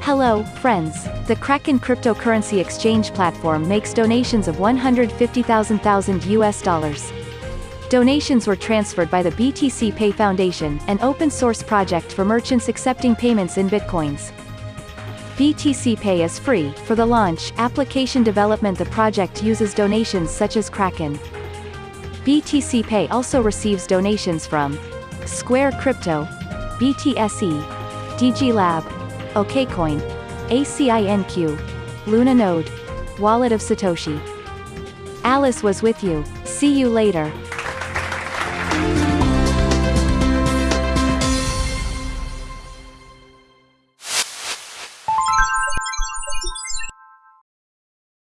Hello, friends. The Kraken cryptocurrency exchange platform makes donations of 150,000 US dollars. Donations were transferred by the BTC Pay Foundation, an open-source project for merchants accepting payments in bitcoins. BTC Pay is free. For the launch, application development the project uses donations such as Kraken. BTC Pay also receives donations from Square Crypto, BTSE, DG Lab, OKCoin, ACINQ, Luna Node, Wallet of Satoshi. Alice was with you. See you later.